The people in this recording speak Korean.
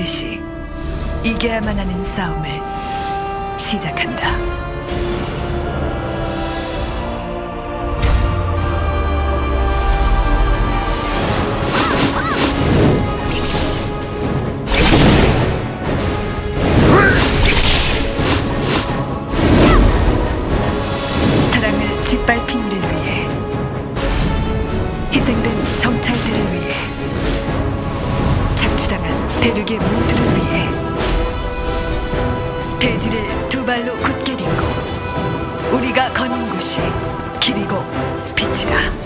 반드시 이겨야만 하는 싸움을 시작한다. 사랑을 짓밟힌 대륙의 모두를 위해 대지를 두 발로 굳게 딛고 우리가 거는 곳이 길이고 빛이다.